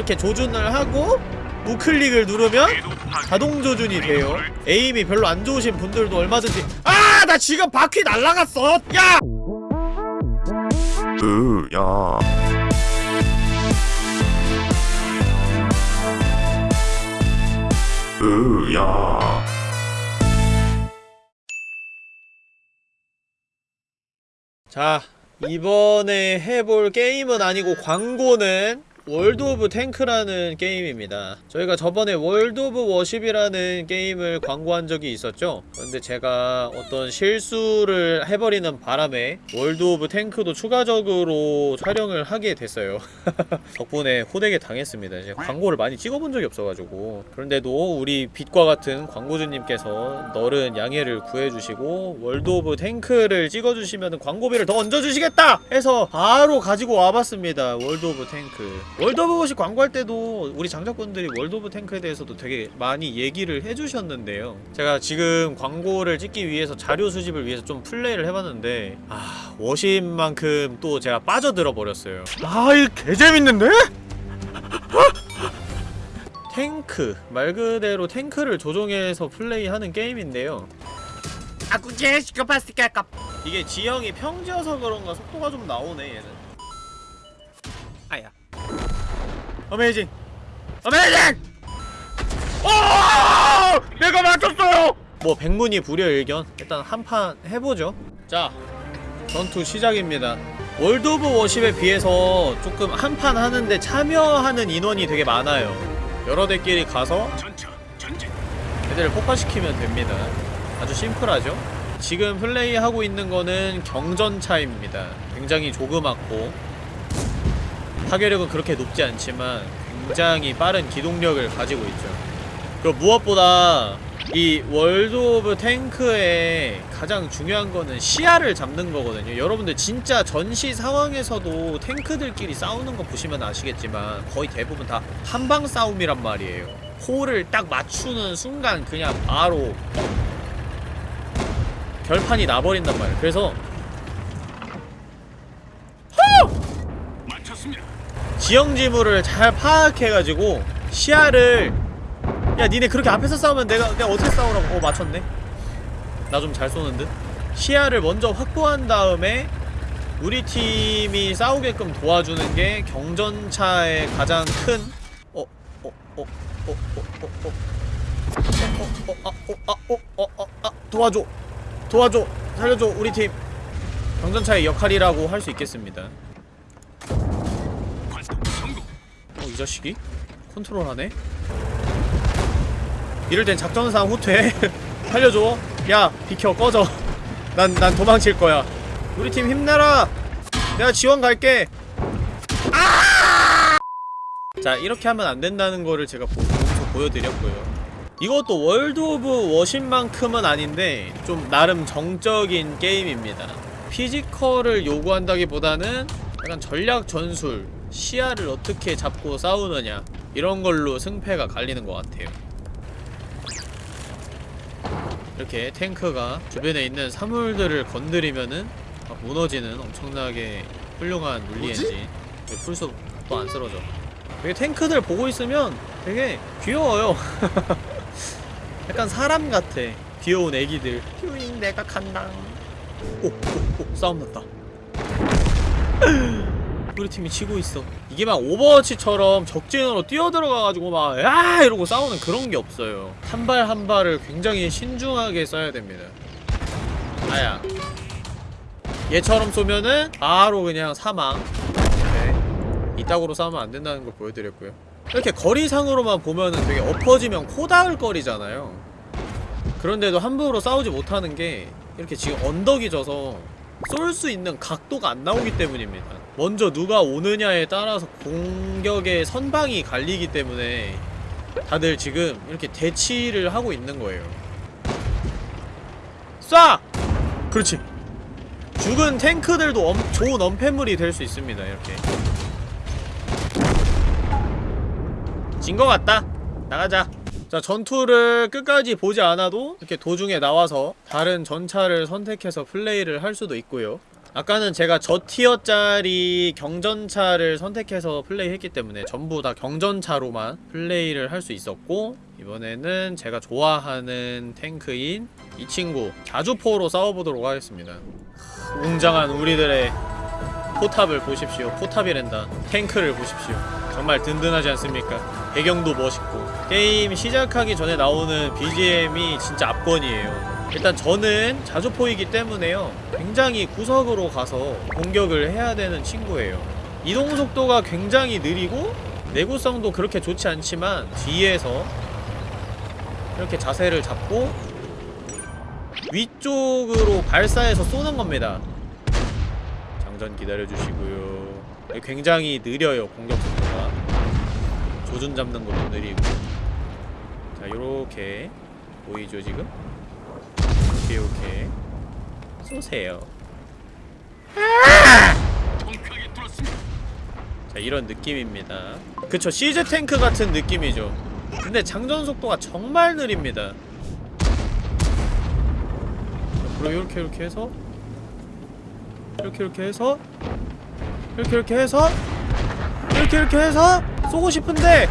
이렇게 조준을 하고 우클릭을 누르면 자동 조준이 돼요 에임이 별로 안 좋으신 분들도 얼마든지 아 나 지금 바퀴 날라갔어 야 으, 야. 으, 야. 자 이번에 해볼 게임은 아니고 광고는 World of Tank라는 게임입니다. 저희가 저번에 World of Warship이라는 게임을 광고한 적이 있었죠? 근데 제가 어떤 실수를 해버리는 바람에 World of Tank도 추가적으로 촬영을 하게 됐어요. 덕분에 호되게 당했습니다. 이제 광고를 많이 찍어본 적이 없어가지고. 그런데도 우리 빛과 같은 광고주님께서 너른 양해를 구해주시고 World of Tank를 찍어주시면 광고비를 더 얹어주시겠다! 해서 바로 가지고 와봤습니다. World of Tank World of Warship 광고할 때도 우리 장작분들이 World of Tank에 대해서도 되게 많이 얘기를 해주셨는데요. 제가 지금 광고를 찍기 위해서 자료 수집을 위해서 좀 플레이를 해봤는데 아 워십만큼 또 제가 빠져들어 버렸어요. 아, 이 개재밌는데? 탱크 말 그대로 탱크를 조종해서 플레이하는 게임인데요. 아구제 시커파스티카 깝 이게 지형이 평지여서 그런가 속도가 좀 나오네 얘는 어메이징 Amazing 오! 내가 맞췄어요! 뭐 백문이 불여일견? 일단 한 판 해보죠. 자 전투 시작입니다. World of Warship에 비해서 조금 한 판 하는데 참여하는 인원이 되게 많아요. 여러 대끼리 가서 애들을 폭파시키면 됩니다. 아주 심플하죠? 지금 플레이하고 있는 거는 경전차입니다. 굉장히 조그맣고 파괴력은 그렇게 높지 않지만 굉장히 빠른 기동력을 가지고 있죠. 그리고 무엇보다 이 World of Tank의 가장 중요한 거는 시야를 잡는 거거든요. 여러분들 진짜 전시 상황에서도 탱크들끼리 싸우는 거 보시면 아시겠지만 거의 대부분 다 한방 싸움이란 말이에요. 홀을 딱 맞추는 순간 그냥 바로 결판이 나버린단 말이에요. 그래서 지형지물을 잘 파악해가지고 시야를 야 니네 그렇게 앞에서 싸우면 내가 내가 어떻게 싸우라고 어 맞췄네 나 좀 잘 쏘는 듯 시야를 먼저 확보한 다음에 우리 팀이 싸우게끔 도와주는 게 경전차의 가장 큰 어? 어? 어? 어? 어? 어? 어? 어? 어? 어? 아? 어? 아? 어? 어? 어? 아? 도와줘 도와줘 살려줘 우리 팀 경전차의 역할이라고 할 수 있겠습니다 자식이? 컨트롤하네? 이럴 땐 작전상 후퇴. 살려줘. 야 비켜 꺼져. 난, 난 도망칠 거야. 우리 팀 힘내라. 내가 지원 갈게. 아! 자 이렇게 하면 안 된다는 거를 제가 보, 보여드렸고요. 이것도 World of Warship만큼은 아닌데 좀 나름 정적인 게임입니다. Physical을 요구한다기보다는 약간 전략 전술 시야를 어떻게 잡고 싸우느냐 이런 걸로 승패가 갈리는 것 같아요. 이렇게 탱크가 주변에 있는 사물들을 건드리면은 막 무너지는 엄청나게 훌륭한 물리 엔진 풀숲 또 안 쓰러져. 되게 탱크들 보고 있으면 되게 귀여워요. 약간 사람 같아. 귀여운 애기들. 퓨잉 내가 간다. 오, 오, 오 싸움 났다 우리 팀이 치고 있어. 이게 막 Overwatch처럼 적진으로 뛰어들어가가지고 막 야! 이러고 싸우는 그런 게 없어요. 한 발 한 발을 굉장히 신중하게 써야 됩니다. 아야. 얘처럼 쏘면은 바로 그냥 사망. 네. 이따구로 싸우면 안 된다는 걸 보여드렸고요. 이렇게 거리상으로만 보면은 되게 엎어지면 코 닿을 거리잖아요. 그런데도 함부로 싸우지 못하는 게 이렇게 지금 언덕이 져서 쏠 수 있는 각도가 안 나오기 때문입니다 먼저 누가 오느냐에 따라서 공격의 선방이 갈리기 때문에 다들 지금 이렇게 대치를 하고 있는 거예요. 쏴! 그렇지. 죽은 탱크들도 엄, 좋은 엄폐물이 될 수 있습니다 이렇게. 진 것 같다. 나가자. 자 전투를 끝까지 보지 않아도 이렇게 도중에 나와서 다른 전차를 선택해서 플레이를 할 수도 있고요 아까는 제가 저 티어짜리 경전차를 선택해서 플레이했기 때문에 전부 다 경전차로만 플레이를 할 수 있었고 이번에는 제가 좋아하는 탱크인 이 친구 자주포로 싸워보도록 하겠습니다. 웅장한 우리들의 포탑을 보십시오. 포탑이란다. 탱크를 보십시오. 정말 든든하지 않습니까? 배경도 멋있고. 게임 시작하기 전에 나오는 BGM이 진짜 압권이에요 일단 저는 자주포이기 때문에요. 굉장히 구석으로 가서 공격을 해야 되는 친구예요. 이동 속도가 굉장히 느리고 내구성도 그렇게 좋지 않지만 뒤에서 이렇게 자세를 잡고 위쪽으로 발사해서 쏘는 겁니다. 장전 기다려주시고요. 굉장히 느려요 공격 속도가. 조준 잡는 것도 느리고. 자 요렇게 보이죠 지금? 오케이 오케이. 쏘세요. 자 이런 느낌입니다. 그쵸 시즈 탱크 같은 느낌이죠. 근데 장전 속도가 정말 느립니다. 그리고 이렇게 이렇게 해서 이렇게 이렇게 해서 이렇게 이렇게 해서 이렇게 이렇게 해서 쏘고 싶은데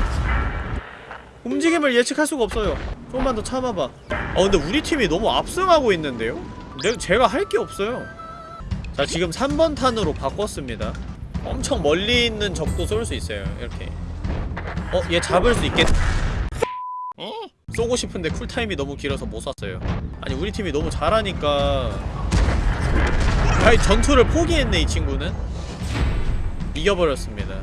움직임을 예측할 수가 없어요 조금만 더 참아봐. 아 근데 우리 팀이 너무 압승하고 있는데요? 내가 제가 할 게 없어요. 자 지금 3번 탄으로 바꿨습니다. 엄청 멀리 있는 적도 쏠 수 있어요 이렇게. 어? 얘 잡을 수 있겠... 쏘고 싶은데 쿨타임이 너무 길어서 못 쐈어요. 아니 우리 팀이 너무 잘하니까. 아니 전투를 포기했네 이 친구는. 이겨버렸습니다.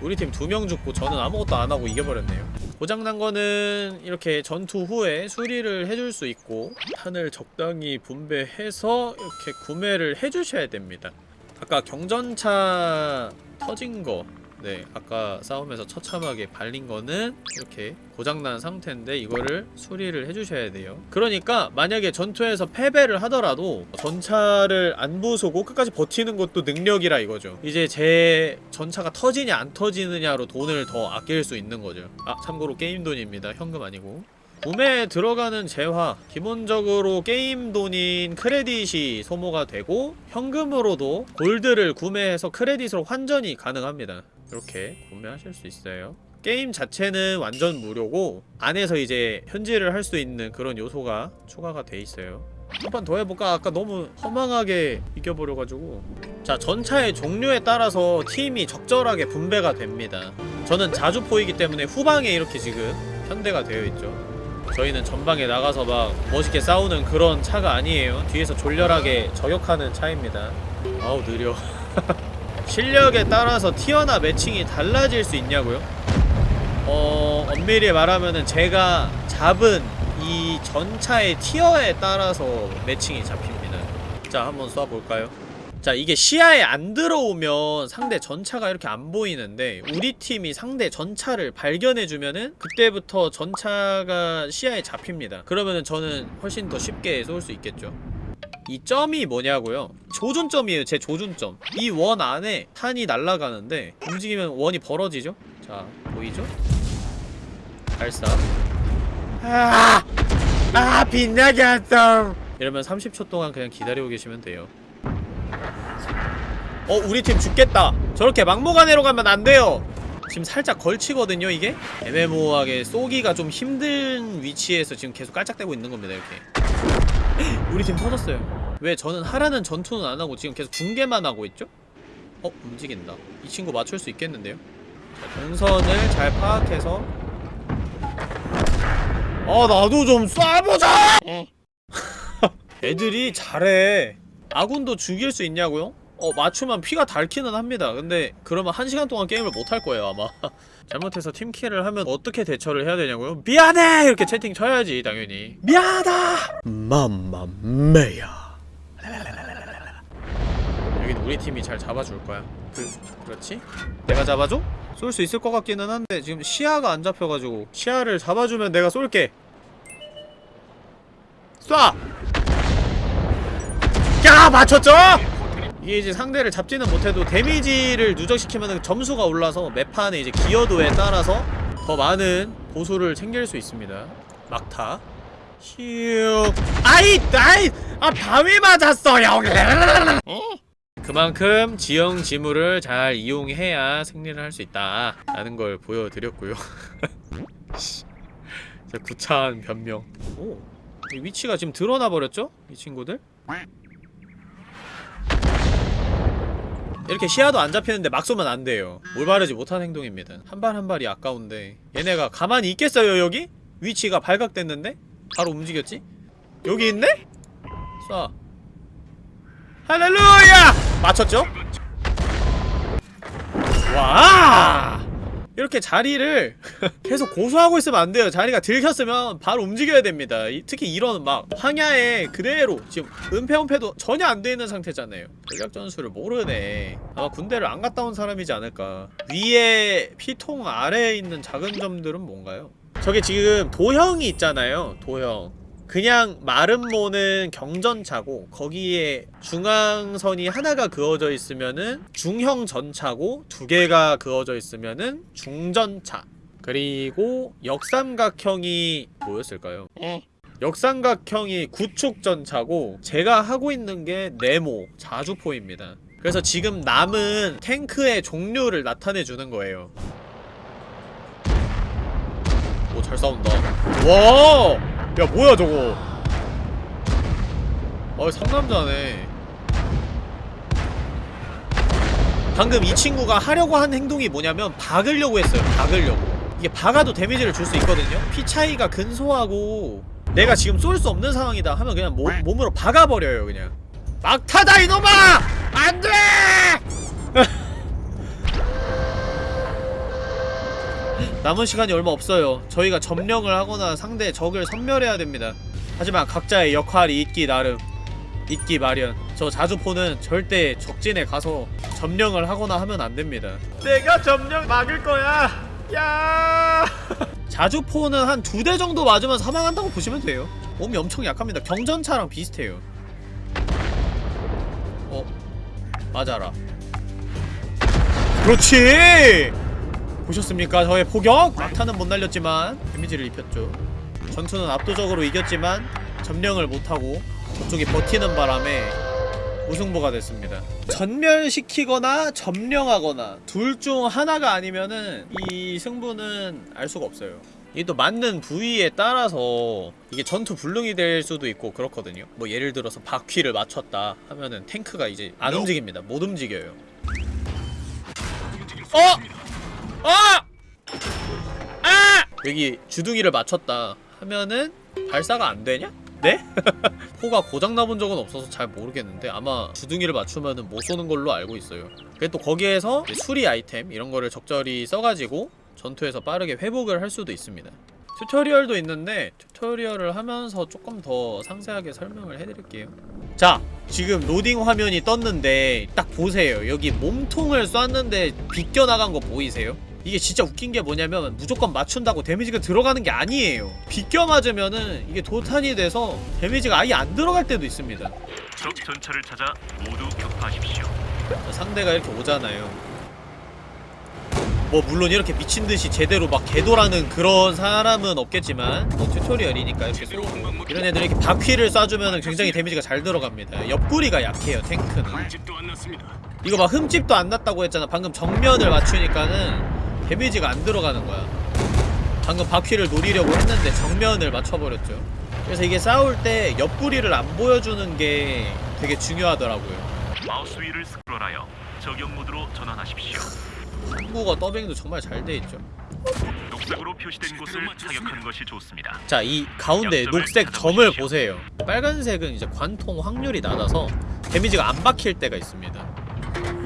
우리 팀 두 명 죽고 저는 아무것도 안하고 이겨버렸네요 고장난 거는 이렇게 전투 후에 수리를 해줄 수 있고 탄을 적당히 분배해서 이렇게 구매를 해주셔야 됩니다. 아까 경전차 터진 거 네, 아까 싸움에서 처참하게 발린 거는 이렇게 고장난 상태인데 이거를 수리를 해주셔야 돼요. 그러니까 만약에 전투에서 패배를 하더라도 전차를 안 부수고 끝까지 버티는 것도 능력이라 이거죠. 이제 제 전차가 터지냐 안 터지느냐로 돈을 더 아낄 수 있는 거죠. 아 참고로 게임 돈입니다. 현금 아니고. 구매에 들어가는 재화 기본적으로 게임 돈인 크레딧이 소모가 되고 현금으로도 골드를 구매해서 크레딧으로 환전이 가능합니다 이렇게 구매하실 수 있어요. 게임 자체는 완전 무료고 안에서 이제 현질을 할 수 있는 그런 요소가 추가가 돼 있어요. 한 판 더 해볼까? 아까 너무 허망하게 이겨버려가지고. 자 전차의 종류에 따라서 팀이 적절하게 분배가 됩니다. 저는 자주 포이기 때문에 후방에 이렇게 지금 현대가 되어 있죠. 저희는 전방에 나가서 막 멋있게 싸우는 그런 차가 아니에요. 뒤에서 졸렬하게 저격하는 차입니다. 아우 느려 실력에 따라서 티어나 매칭이 달라질 수 있냐고요? 어... 엄밀히 말하면은 제가 잡은 이 전차의 티어에 따라서 매칭이 잡힙니다 자 한번 쏴볼까요? 자 이게 시야에 안 들어오면 상대 전차가 이렇게 안 보이는데 우리 팀이 상대 전차를 발견해주면은 그때부터 전차가 시야에 잡힙니다 그러면은 저는 훨씬 더 쉽게 쏠 수 있겠죠 이 점이 뭐냐고요? 조준점이에요 제 조준점 이 원 안에 탄이 날아가는데 움직이면 원이 벌어지죠? 자 보이죠? 발사 아! 아 빛나게 한다 이러면 30초 동안 그냥 기다리고 계시면 돼요 어 우리 팀 죽겠다 저렇게 막무가내로 가면 안 돼요 지금 살짝 걸치거든요 이게 애매모호하게 쏘기가 좀 힘든 위치에서 지금 계속 깔짝대고 있는 겁니다 이렇게 우리 팀 터졌어요. 왜 저는 하라는 전투는 안 하고 지금 계속 중계만 하고 있죠? 어 움직인다. 이 친구 맞출 수 있겠는데요? 자, 동선을 잘 파악해서. 아 나도 좀 쏴보자! 애들이 잘해. 아군도 죽일 수 있냐고요? 어 맞추면 피가 닳기는 합니다. 근데 그러면 한 시간 동안 게임을 못 할 거예요 아마 잘못해서 팀킬을 하면 어떻게 대처를 해야 되냐고요? 미안해! 이렇게 채팅 쳐야지 당연히 미안하다! 맘마메야 여긴 우리 팀이 잘 잡아줄 거야 그, 그렇지? 내가 잡아줘? 쏠 수 있을 것 같기는 한데 지금 시야가 안 잡혀가지고 시야를 잡아주면 내가 쏠게 쏴! 야 맞췄죠? 이게 이제 상대를 잡지는 못해도 데미지를 누적시키면 점수가 올라서 매판의 이제 기여도에 따라서 더 많은 보수를 챙길 수 있습니다. 막타. 휴 아이 아이 아 바위 맞았어요. 그만큼 지형 지물을 잘 이용해야 승리를 할 수 있다 라는 걸 보여드렸고요. 구차한 변명. 오, 이 위치가 지금 드러나 버렸죠? 이 친구들 이렇게 시야도 안 잡히는데 막 쏘면 안 돼요 올바르지 못한 행동입니다 한 발 한 발이 아까운데 얘네가 가만히 있겠어요 여기? 위치가 발각됐는데? 바로 움직였지? 여기 있네? 쏴 할렐루야! 맞췄죠? 와! 이렇게 자리를 계속 고수하고 있으면 안 돼요. 자리가 들켰으면 바로 움직여야 됩니다. 이- 특히 이런 막 황야에 그대로 지금 은폐은폐도 전혀 안 돼 있는 상태잖아요. 전략 전술을 모르네. 아마 군대를 안 갔다 온 사람이지 않을까. 위에 피통 아래에 있는 작은 점들은 뭔가요? 저게 지금 도형이 있잖아요. 도형. 그냥 마른 모는 경전차고 거기에 중앙선이 하나가 그어져 있으면은 중형 전차고 두 개가 그어져 있으면은 중전차 그리고 역삼각형이 뭐였을까요? 역삼각형이 구축 전차고 제가 하고 있는 게 네모 자주포입니다. 그래서 지금 남은 탱크의 종류를 나타내 주는 거예요. 오 잘 싸운다. 와! 야 뭐야 저거? 어 상남자네. 방금 이 친구가 하려고 한 행동이 뭐냐면 박으려고 했어요 박으려고. 이게 박아도 데미지를 줄 수 있거든요? 피 차이가 근소하고 내가 지금 쏠 수 없는 상황이다 하면 그냥 몸, 몸으로 박아버려요 그냥. 막타다 이놈아! 안돼! 남은 시간이 얼마 없어요. 저희가 점령을 하거나 상대 적을 섬멸해야 됩니다. 하지만 각자의 역할이 있기 나름. 있기 마련. 저 자주포는 절대 적진에 가서 점령을 하거나 하면 안 됩니다. 내가 점령 막을 거야. 야! 자주포는 한 두 대 정도 맞으면 사망한다고 보시면 돼요. 몸이 엄청 약합니다. 경전차랑 비슷해요. 어? 맞아라. 그렇지! 보셨습니까? 저의 포격! 막타는 못 날렸지만 데미지를 입혔죠. 전투는 압도적으로 이겼지만 점령을 못하고 저쪽이 버티는 바람에 무승부가 됐습니다. 전멸시키거나 점령하거나 둘 중 하나가 아니면은 이 승부는 알 수가 없어요. 이게 또 맞는 부위에 따라서 이게 전투 불능이 될 수도 있고 그렇거든요. 뭐 예를 들어서 바퀴를 맞췄다 하면은 탱크가 이제 안 움직입니다. 못 움직여요. 어! 아! 아! 여기 주둥이를 맞췄다 하면은 발사가 안 되냐? 네? 포가 고장 나본 적은 없어서 잘 모르겠는데 아마 주둥이를 맞추면은 못 쏘는 걸로 알고 있어요. 그게 또 거기에서 수리 아이템 이런 거를 적절히 써가지고 전투에서 빠르게 회복을 할 수도 있습니다. 튜토리얼도 있는데 튜토리얼을 하면서 조금 더 상세하게 설명을 해드릴게요. 자, 지금 로딩 화면이 떴는데 딱 보세요. 여기 몸통을 쐈는데 비껴나간 거 보이세요? 이게 진짜 웃긴 게 뭐냐면 무조건 맞춘다고 데미지가 들어가는 게 아니에요. 비껴 맞으면은 이게 도탄이 돼서 데미지가 아예 안 들어갈 때도 있습니다. 적 전차를 찾아 모두 격파하십시오. 자, 상대가 이렇게 오잖아요. 뭐 물론 이렇게 미친듯이 제대로 막 개도라는 그런 사람은 없겠지만 뭐 튜토리얼이니까 이렇게 쏘고 이런 애들 이렇게 바퀴를 쏴주면 굉장히 데미지가 잘 들어갑니다. 옆구리가 약해요 탱크는. 이거 막 흠집도 안 났다고 했잖아. 방금 정면을 맞추니까는 데미지가 안 들어가는 거야. 방금 바퀴를 노리려고 했는데 정면을 맞춰버렸죠. 그래서 이게 싸울 때 옆구리를 안 보여주는 게 되게 중요하더라고요. 마우스 위를 스크롤하여 저격 모드로 전환하십시오. 한국어 더빙도 정말 잘 돼 있죠. 녹색으로 표시된 곳을 타격하는 것이 좋습니다. 자, 이 가운데 녹색 점을 보세요. 빨간색은 이제 관통 확률이 낮아서 데미지가 안 박힐 때가 있습니다.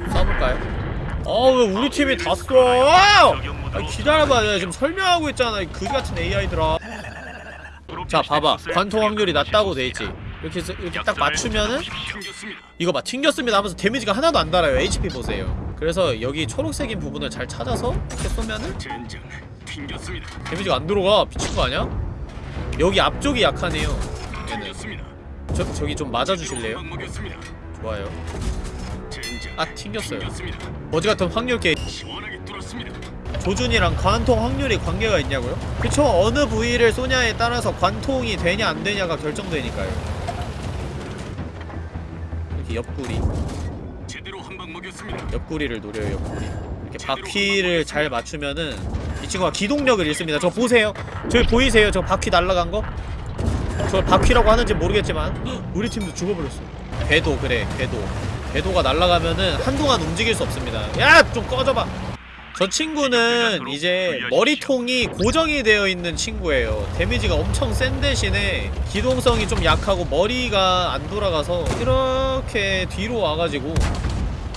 쏴볼까요? 어, 왜 우리 팀이 다 쏴? 아, 기다려봐. 내가 지금 설명하고 있잖아. 이 그지 같은 AI들아. 자, 봐봐. 관통 확률이 낮다고 돼 있지. 좋습니다. 이렇게 이렇게 딱 맞추면은. 이거 봐 튕겼습니다 하면서 데미지가 하나도 안 달아요 HP 보세요 그래서 여기 초록색인 부분을 잘 찾아서 이렇게 쏘면은 데미지가 안 들어가 미친 거 아니야? 여기 앞쪽이 약하네요 얘는 저, 저기 좀 맞아주실래요? 좋아요 아 튕겼어요. 어지 같은 확률 게 조준이랑 관통 확률이 관계가 있냐고요? 그쵸? 어느 부위를 쏘냐에 따라서 관통이 되냐 안 되냐가 결정되니까요. 이 옆구리. 옆구리를 노려요 옆구리. 이렇게 바퀴를 잘 맞추면은 이 친구가 기동력을 잃습니다. 저 보세요. 저기 보이세요? 저 바퀴 날라간 거? 저 바퀴라고 하는지 모르겠지만 헉, 우리 팀도 죽어버렸어 궤도 그래 궤도 궤도가 날아가면은 한동안 움직일 수 없습니다. 야 좀 꺼져봐. 저 친구는 이제 머리통이 고정이 되어 있는 친구예요. 데미지가 엄청 센 대신에 기동성이 좀 약하고 머리가 안 돌아가서 이렇게 뒤로 와가지고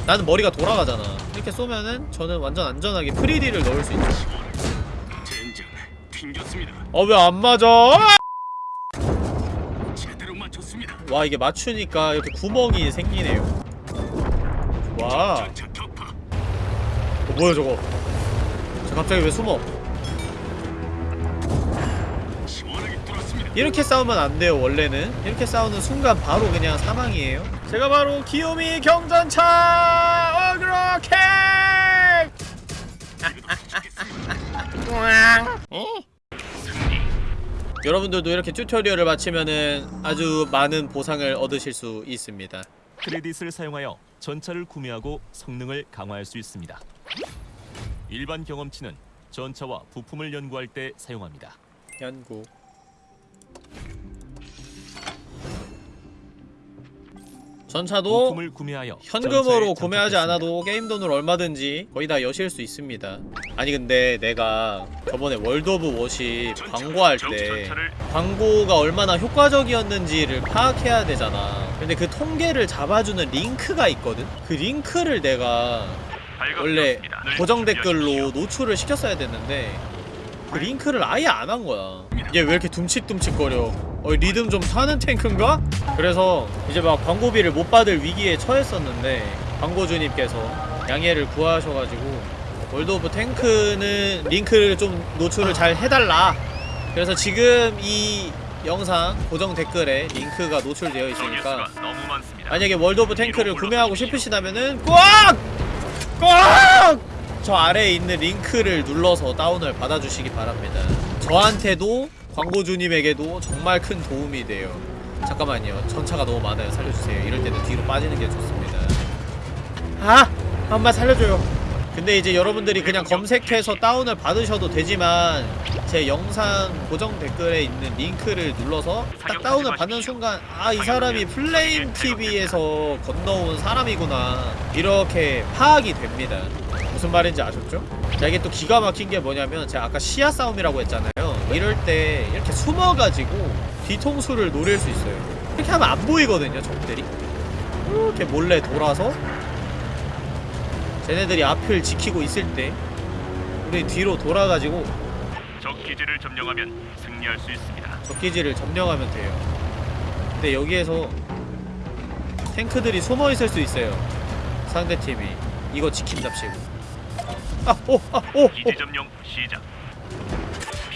나는 머리가 돌아가잖아. 이렇게 쏘면은 저는 완전 안전하게 프리디를 넣을 수 있죠 젠장 튕겼습니다. 어왜 안 맞아? 와 이게 맞추니까 이렇게 구멍이 생기네요 와. 어, 뭐야 저거? 저 갑자기 왜 숨어. 이렇게 싸우면 안 돼요 원래는. 이렇게 싸우는 순간 바로 그냥 사망이에요. 제가 바로 기요미 경전차! 어그로케! 여러분들도 이렇게 튜토리얼을 마치면은 아주 많은 보상을 얻으실 수 있습니다 크레딧을 사용하여 전차를 구매하고 성능을 강화할 수 있습니다. 일반 경험치는 전차와 부품을 연구할 때 사용합니다. 연구 전차도 부품을 구매하여 현금으로 구매하지. 않아도 게임 돈을 얼마든지 거의 다 여실 수 있습니다 아니 근데 내가 저번에 World of Warship 광고할 때 광고가 얼마나 효과적이었는지를 파악해야 되잖아 근데 그 통계를 잡아주는 링크가 있거든? 그 링크를 내가 원래. 늘 고정. 댓글로 노출을 시켰어야 됐는데 그 링크를 아예 안 한 거야 얘 왜 이렇게 둠칫둠칫거려 어 리듬 좀 타는 탱크인가? 그래서 이제 막 광고비를 못 받을 위기에 처했었는데 광고주님께서 양해를 구하셔가지고 월드 오브 탱크는 링크를 좀 노출을 잘 해달라 그래서 지금 이 영상 고정 댓글에 링크가 노출되어 있으니까. 만약에 월드 오브 탱크를 구매하고 싶으시다면은 꽉! 꽉! 저 아래에 있는 링크를 눌러서 다운을 받아주시기 바랍니다 저한테도 광고주님에게도 정말 큰 도움이 돼요. 잠깐만요. 전차가 너무 많아요. 살려주세요. 이럴 때는 뒤로 빠지는 게 좋습니다. 아! 한번 살려줘요. 근데 이제 여러분들이 그냥 검색해서 다운을 받으셔도 되지만 제 영상 고정 댓글에 있는 링크를 눌러서 딱 다운을 받는 순간 아 이 사람이 플레임 TV에서 건너온 사람이구나. 이렇게 파악이 됩니다. 무슨 말인지 아셨죠? 자 이게 또 기가 막힌 게 뭐냐면 제가 아까 시야 싸움이라고 했잖아요 이럴 때 이렇게 숨어가지고 뒤통수를 노릴 수 있어요 이렇게 하면 안 보이거든요 적들이 이렇게 몰래 돌아서 쟤네들이 앞을 지키고 있을 때 우리 뒤로 돌아가지고 적 기지를 점령하면 승리할 수 있습니다. 적 기지를 점령하면 돼요 근데 여기에서 탱크들이 숨어있을 수 있어요 상대팀이 이거 지킨답시고 아! 오! 아! 오! 오! 기지 점령 시작.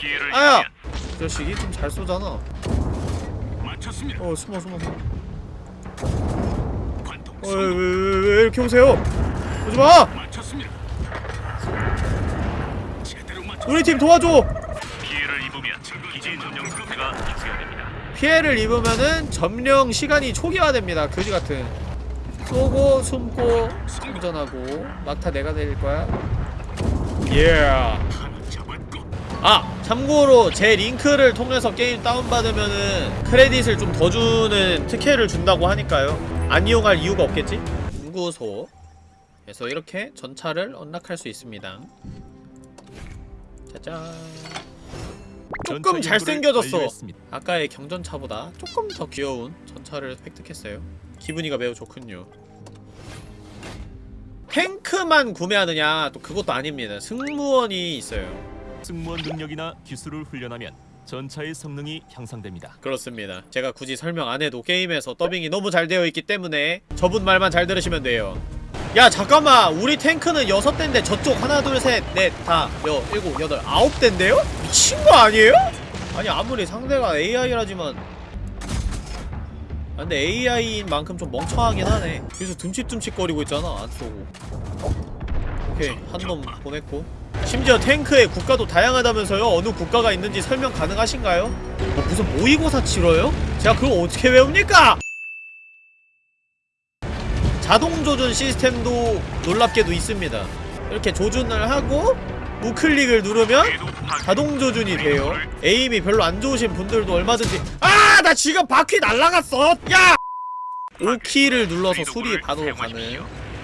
피해를 아야! 자식이 좀 잘 쏘잖아 맞췄습니다. 어 숨어 숨어 숨어 어, 왜, 왜, 왜, 왜 이렇게 오세요? 오지 마! 맞췄습니다. 제대로 맞췄. 우리 팀 도와줘! 피해를 입으면 기지 점령 상태가 초기화됩니다. 피해를 입으면은 점령 시간이 초기화됩니다 그지 같은 쏘고 숨고 충전하고 막타 내가 내릴 거야 예 잡았고 아 참고로 제 링크를 통해서 게임 다운받으면은 크레딧을 좀 더 주는 특혜를 준다고 하니까요. 안 이용할 이유가 없겠지? 연구소 그래서 이렇게 전차를 언락할 수 있습니다. 짜잔. 조금 잘생겨졌어. 아까의 경전차보다 조금 더 귀여운 전차를 획득했어요. 기분이가 매우 좋군요. 탱크만 구매하느냐 또 그것도 아닙니다. 승무원이 있어요 승무원 능력이나 기술을 훈련하면 전차의 성능이 향상됩니다. 그렇습니다. 제가 굳이 설명 안 해도 게임에서 더빙이 너무 잘 되어 있기 때문에 저분 말만 잘 들으시면 돼요. 야 잠깐만! 우리 탱크는 여섯 대인데 저쪽 하나 둘셋넷다 여 일곱 여덟 아홉 대인데요? 미친 거 아니에요? 아니 아무리 상대가 AI라지만. 아, 근데 AI인 만큼 좀 멍청하긴 하네. 그래서 둠칫둠칫거리고 있잖아 안 쏘고. 오케이 한 놈 보냈고 심지어 탱크의 국가도 다양하다면서요? 어느 국가가 있는지 설명 가능하신가요? 뭐 무슨 모의고사 치러요? 제가 그걸 어떻게 외웁니까? 자동 조준 시스템도 놀랍게도 있습니다 이렇게 조준을 하고 우클릭을 누르면 자동 조준이 돼요 에임이 별로 안 좋으신 분들도 얼마든지 아 나 지금 바퀴 날라갔어 야 5키를 눌러서 수리 바로 가는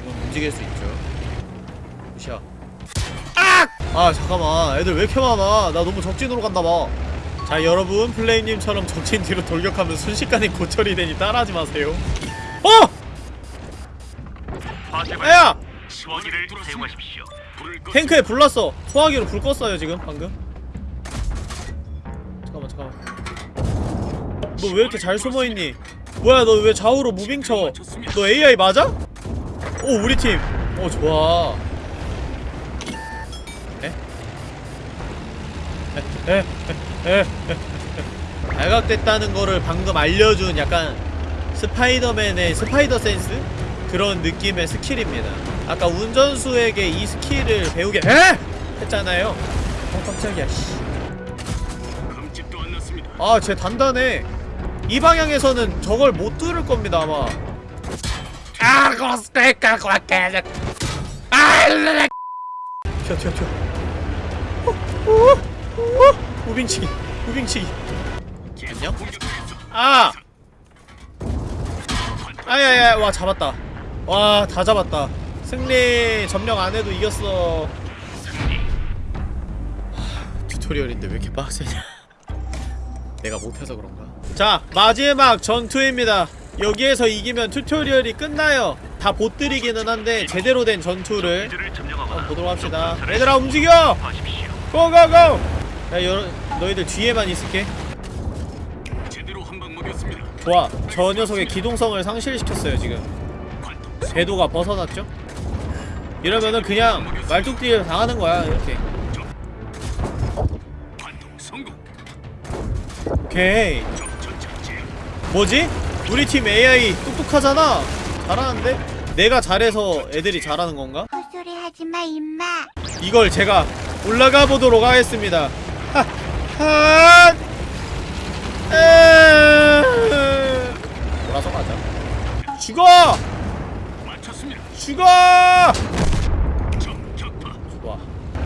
움직일 수 있죠 무시야 아! 아 잠깐만. 애들 왜 이렇게 많아? 나 너무 적진으로 갔나봐. 자 여러분 플레임님처럼 적진 뒤로 돌격하면 순식간에 고철이 되니 따라하지 마세요. 어! 야! 탱크에 불 났어. 소화기로 불 껐어요 지금 방금. 잠깐만 잠깐만. 너 왜 이렇게 잘 숨어있니? 뭐야 너 왜 좌우로 무빙 쳐 너 AI 맞아? 오 우리 팀어 좋아? 발각됐다는 거를 방금 알려준 약간 스파이더맨의 spider sense? 그런 느낌의 스킬입니다 아까 운전수에게 이 스킬을 배우게 에? 했잖아요 어 깜짝이야 씨. 흠집도 안 났습니다. 아, 쟤 단단해. 이 방향에서는 저걸 못 뚫을 겁니다, 아마. 아, 고스테이크 고스테이크. 아. 튀어, 튀어, 튀어. 어. 무빙치기, 무빙치기. 안녕? 아! 아야야, 와, 잡았다. 와, 다 잡았다. 승리, 점령 안 해도 이겼어. 하, 튜토리얼인데 왜 이렇게 빡세냐. 내가 못해서 그런가? 자, 마지막 전투입니다. 여기에서 이기면 튜토리얼이 끝나요. 다 보뜨리기는 한데 제대로 된 전투를 보도록 합시다. 얘들아 움직여! 고고고! 야, 여, 너희들 뒤에만 있을게. 제대로 한방 먹였습니다. 좋아. 저 녀석의 기동성을 상실시켰어요, 지금. 궤도가 벗어났죠? 이러면은 그냥 말뚝뒤에 당하는 거야, 이렇게. 오케이. 뭐지? 우리 팀 AI 똑똑하잖아. 잘하는데? 내가 잘해서 애들이 잘하는 건가? 헛소리 하지마 임마 이걸 제가 올라가 보도록 하겠습니다. 하, 하, 에, 돌아서 가자. 죽어! 죽어! 좋아.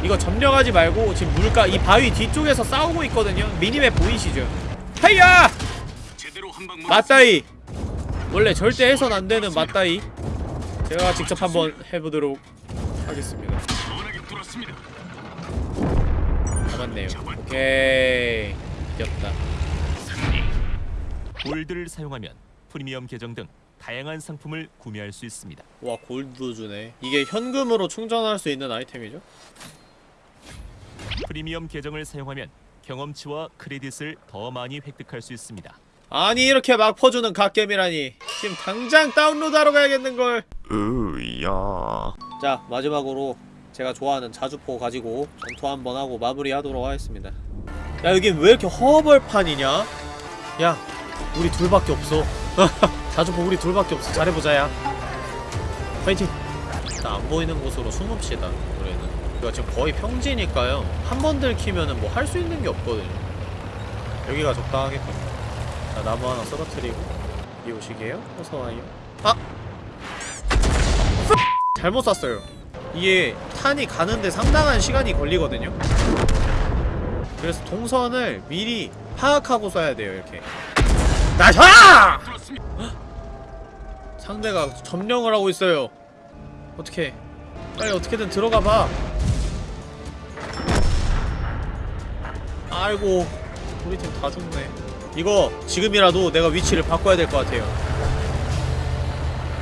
이거 점령하지 말고 지금 물가 이 바위 뒤쪽에서 싸우고 있거든요. 미니맵 보이시죠? 먹였습니다. 맞다이. 원래 절대 해선 안 되는 맞다이. 제가 직접 한번 해보도록 하겠습니다. 잡았네요. 오케이. 이겼다. 골드를 사용하면 프리미엄 계정 등 다양한 상품을 구매할 수 있습니다. 와 골드 주네. 이게 현금으로 충전할 수 있는 아이템이죠? 프리미엄 계정을 사용하면 경험치와 크레딧을 더 많이 획득할 수 있습니다. 아니 이렇게 막 퍼주는 갓겜이라니. 지금 당장 다운로드하러 가야겠는걸. 으야. 자 마지막으로 제가 좋아하는 자주포 가지고 전투 한번 하고 마무리하도록 하겠습니다. 야 여긴 왜 이렇게 허벌판이냐? 야 우리 둘밖에 없어. 자주포 우리 둘밖에 없어. 잘해보자 야. 파이팅! 일단 안 보이는 곳으로 숨읍시다 우리는. 이거 지금 거의 평지니까요. 한 번 들키면은 뭐 할 수 있는 게 없거든요. 여기가 적당하겠군 자 나무 하나 쓰러뜨리고. 이 오시게요? 어서와요. 아! 잘못 쐈어요 이게 탄이 가는데 상당한 시간이 걸리거든요. 그래서 동선을 미리 파악하고 쏴야 돼요 이렇게. 나샤! 상대가 점령을 하고 있어요. 어떻게 빨리 어떻게든 들어가 봐. 아이고 우리 팀 다 죽네. 이거 지금이라도 내가 위치를 바꿔야 될 것 같아요.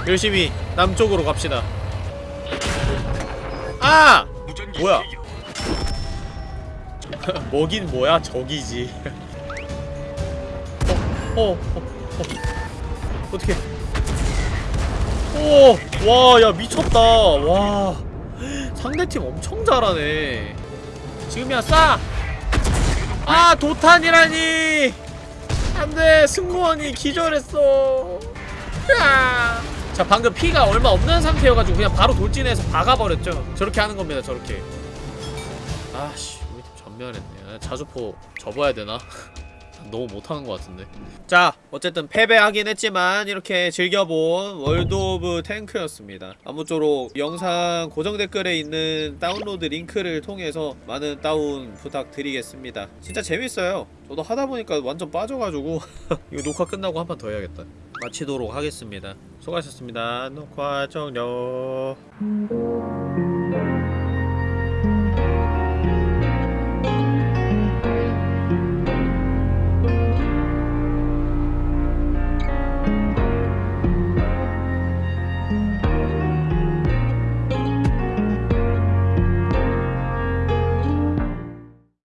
열심히 남쪽으로 갑시다 아! 뭐야? 뭐긴 뭐야 적이지 어, 어, 어, 어. 어떻게 오, 와, 야 미쳤다. 와, 상대팀 엄청 잘하네. 지금이야 쏴. 아, 도탄이라니. 안 돼, 승무원이 기절했어. 야. 자, 방금 피가 얼마 없는 상태여가지고 그냥 바로 돌진해서 박아버렸죠. 저렇게 하는 겁니다, 저렇게. 아씨, 우리 팀 전멸했네. 아, 자주포 접어야 되나? 너무 못하는 것 같은데 자 어쨌든 패배하긴 했지만 이렇게 즐겨본 월드 오브 탱크였습니다 아무쪼록 영상 고정 댓글에 있는 다운로드 링크를 통해서 많은 다운 부탁드리겠습니다 진짜 재밌어요 저도 하다보니까 완전 빠져가지고 이거 녹화 끝나고 한 판 더 해야겠다 마치도록 하겠습니다. 수고하셨습니다. 녹화 종료